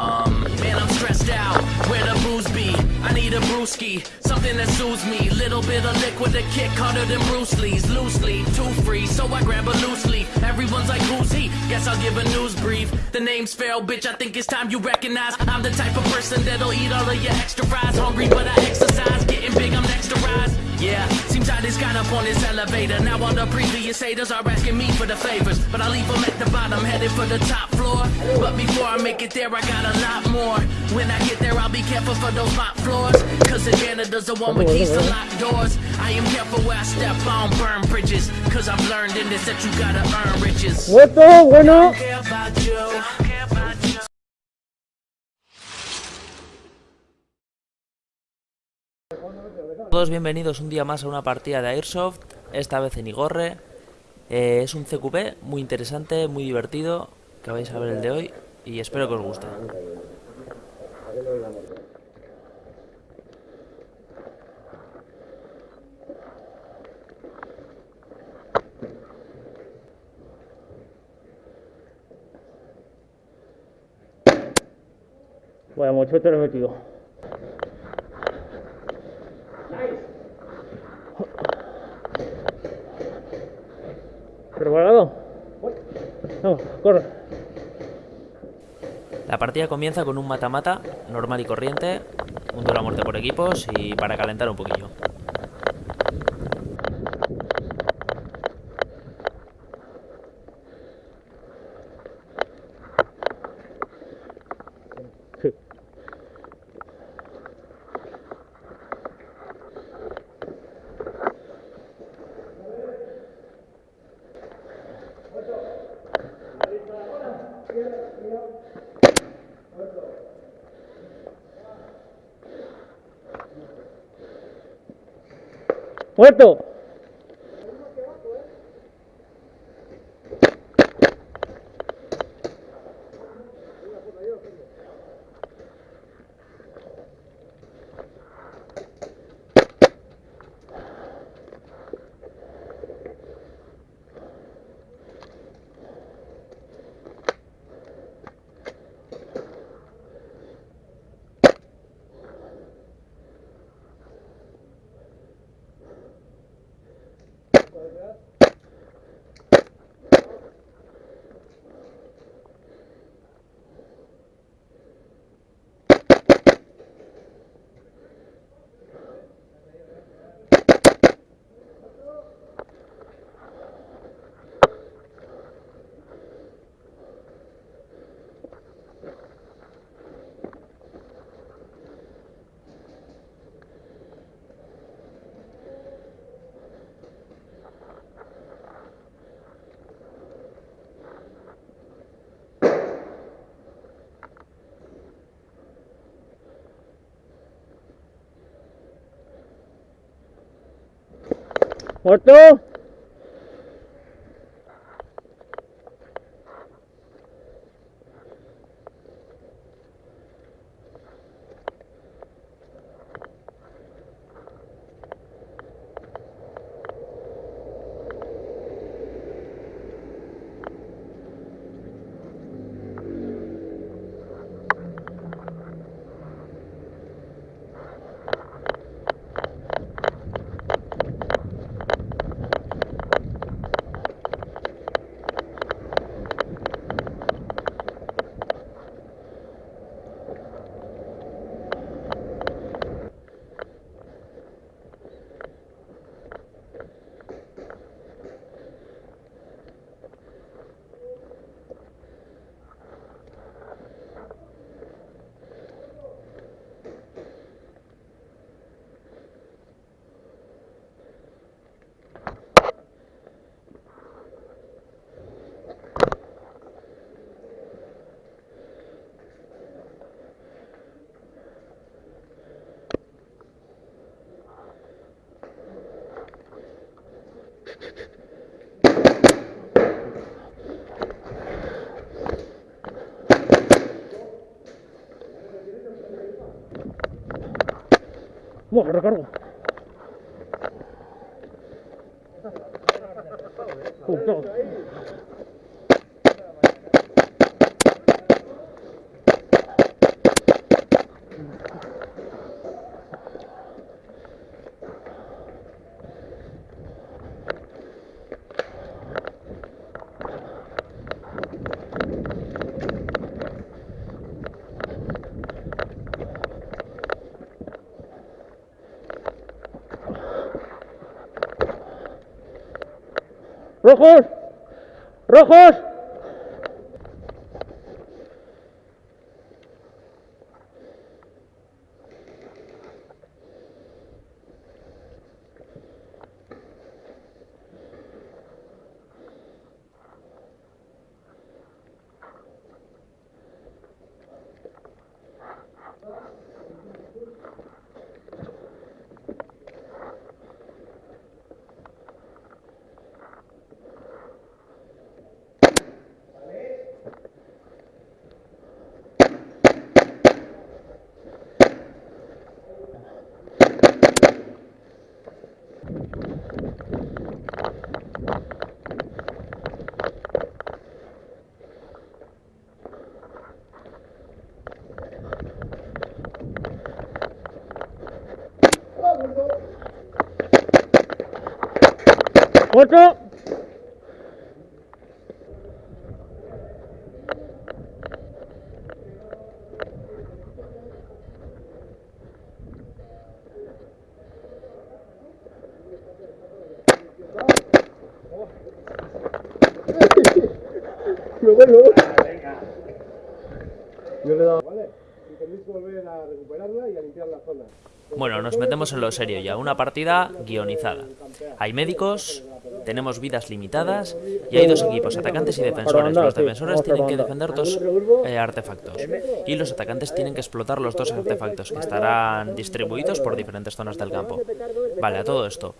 Um, man, I'm stressed out. Where the booze be? I need a brewski, something that soothes me. Little bit of liquid to kick harder than Bruce Lee's. Loosely, too free, so I grab a loose leaf. Everyone's like, who's he? Guess I'll give a news brief. The name's Pharaoh, bitch. I think it's time you recognize I'm the type of person that'll eat all of your extra fries. Hungry, but I exercise. On this elevator. Now all the previous haters are asking me for the favors. But I leave them at the bottom, headed for the top floor. But before I make it there, I got a lot more. When I get there, I'll be careful for those top floors. Cause the janitor's the one with keys to lock doors. I am careful where I step, don't burn bridges. Cause I've learned in this that you gotta earn riches. Muerto, bueno. Don't care about Todos bienvenidos un día más a una partida de Airsoft, esta vez en Igorre. Eh, es un CQP muy interesante, muy divertido, que vais a ver el de hoy y espero que os guste. Lo he metido. ¿Preparado? Vamos, corre. La partida comienza con un mata-mata normal y corriente, un duelo a muerte por equipos y para calentar un poquillo. ¡Muerto! ¿Corto? ¿Muerto? Bueno, recargo. Justo. Rojos. Rojos. Muerto. Me vuelvo. Yo le he dado. Vale. Y tenéis que volver a recuperarla y a limpiar la zona. Bueno, nos metemos en lo serio ya, una partida guionizada. Hay médicos, tenemos vidas limitadas y hay dos equipos, atacantes y defensores. Los defensores tienen que defender dos eh, artefactos. Y los atacantes tienen que explotar los dos artefactos que estarán distribuidos por diferentes zonas del campo. Vale, a todo esto.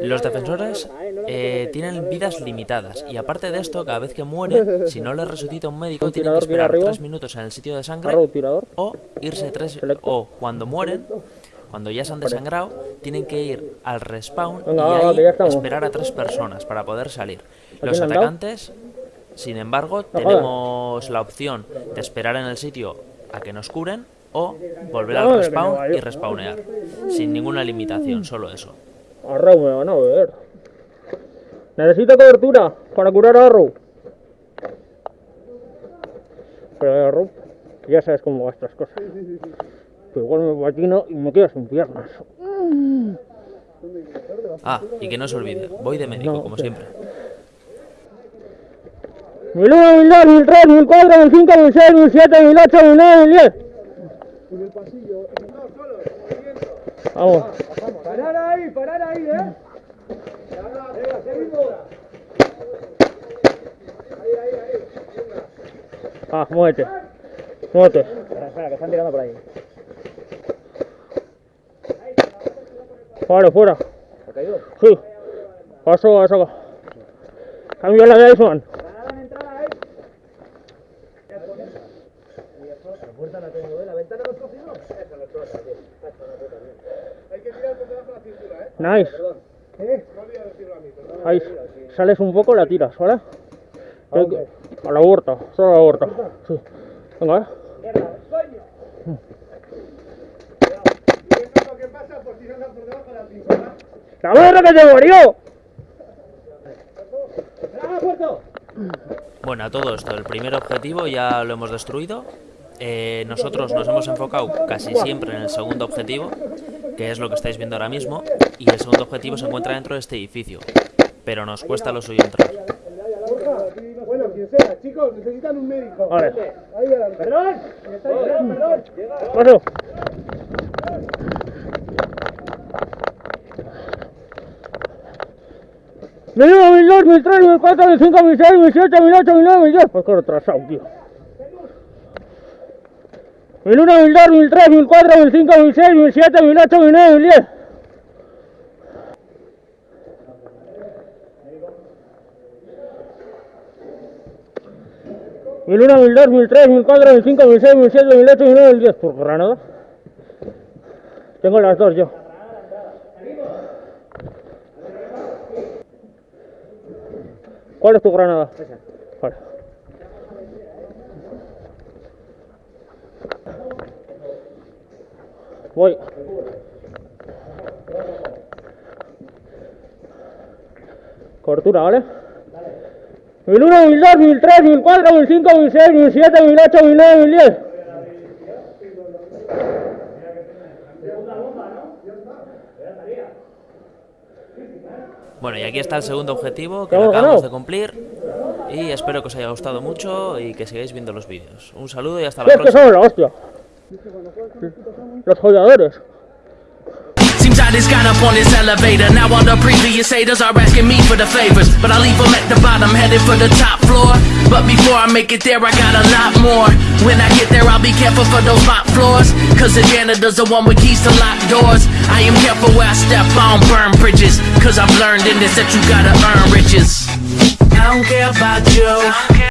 Los defensores eh, tienen vidas limitadas. Y aparte de esto, cada vez que mueren, si no les resucita un médico, tienen que esperar tres minutos en el sitio de sangre o irse tres o cuando mueren cuando ya se han desangrado tienen que ir al respawn y ahí esperar a tres personas para poder salir. Los atacantes sin embargo tenemos la opción de esperar en el sitio a que nos curen o volver al respawn y respawnear. Sin ninguna limitación solo eso. Arrow me van a ver. Necesito cobertura para curar a Arrow. Pero Arrow, ya sabes cómo va estas cosas. Pero igual me patino y me quedo sin piernas. ah y que no se olvide voy de médico No, como sí. siempre 1001, 1002, 1003, 1004, 1005, 1006, 1007, 1008, 1009, 1010. En el pasillo. No, solo. Movimiento. Vamos. Parar ahí, parar ahí, ¿eh? Venga, seguimos. Ahí, ahí, ahí. Venga. Ah, muévete. Muévete. Espera, que están tirando por ahí. Vale, fuera. ¿Ha caído? Sí. Paso a saca. Cambio la de Iceman. La puerta la tengo, ¿eh? ¿La ventana no has cogido? Hay que tirar por debajo de la cintura, ¿eh? Nice. ¿Eh? No olvides decirlo a mí, perdón. Ahí sales un poco, la tiras, ¿vale? Hay que- A la huerta, solo a la huerta. Sí. Venga, eh. Y eso es lo que pasa por tirarla por debajo de la cintura. ¡La madre que te murió! Bueno, a todo esto, el primer objetivo ya lo hemos destruido. Eh, nosotros nos hemos enfocado casi siempre en el segundo objetivo, que es lo que estáis viendo ahora mismo, y el segundo objetivo se encuentra dentro de este edificio, pero nos cuesta lo suyo entrar. Bueno, quien sea, chicos, necesitan un médico. Vale. Ahí adelante. ¡Perdón! Perdón, perdón. Paso. Mil uno, mil dos, mil tres, mil cuatro, mil cinco, mil seis, mil siete, mil ocho, mil nueve, mil diez. Pues que retrasado, tío. Mil uno, mil dos, mil tres, mil cuatro, mil cinco, mil seis, mil siete, mil ocho, mil nueve, mil diez. Mil uno, mil dos, mil tres, mil cuatro, mil cinco, mil seis, mil siete, mil ocho, mil diez. Por granada. Tengo las dos yo. ¿Cuál es tu granada? Vale. Voy. Cobertura, ¿vale? 1001, 1002, 1003, 1004, 1005, 1006, 1007, 1008, 1009, 1010. Bueno, y aquí está el segundo objetivo que ¿Hemos lo acabamos de cumplir. Y espero que os haya gustado mucho y que sigáis viendo los vídeos. Un saludo y hasta la próxima. Los jodeadores. I just got up on this elevator. Now all the previous haters are asking me for the favors. But I leave them at the bottom, headed for the top floor. But before I make it there, I got a lot more. When I get there, I'll be careful for those top floors. Cause the janitor's the one with keys to lock doors. I am careful where I step, I don't burn bridges. Cause I've learned in this that you gotta earn riches. I don't care about you.